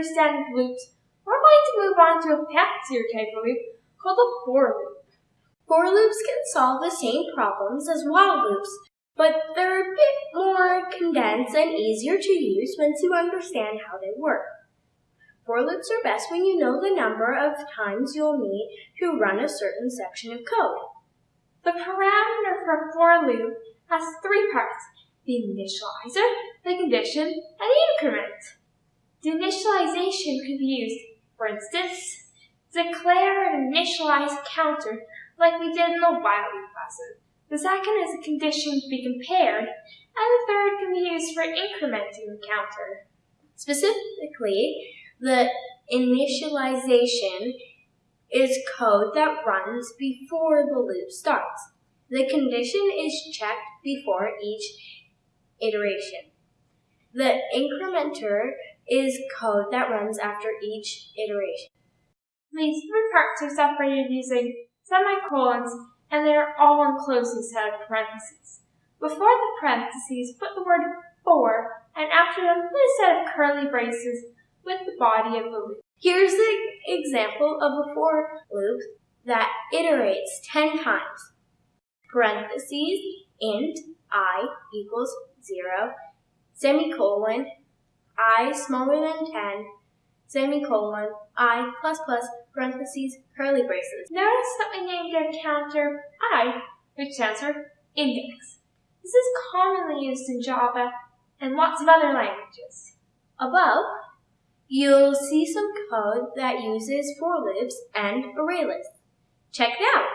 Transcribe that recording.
understand loops, we're going to move on to a fancier type of loop called a for loop. For loops can solve the same problems as while loops, but they're a bit more condensed and easier to use once you understand how they work. For loops are best when you know the number of times you'll need to run a certain section of code. The parameter for a for loop has three parts, the initializer, the condition, and the increment. The initialization could be used, for instance, declare an initialized counter like we did in the while loop lesson. The second is a condition to be compared, and the third can be used for incrementing the counter. Specifically, the initialization is code that runs before the loop starts. The condition is checked before each iteration. The incrementer is code that runs after each iteration. These three parts are separated using semicolons and they are all enclosed inside of parentheses. Before the parentheses, put the word for, and after them, put a set of curly braces with the body of the loop. Here's an example of a for loop that iterates 10 times. Parentheses, int i equals 0, semicolon, i smaller than 10, semicolon, i plus plus, parentheses, curly braces. Notice that we named our counter i, which stands for index. This is commonly used in Java and lots of other languages. Above, you'll see some code that uses for loops and array lists. Check it out.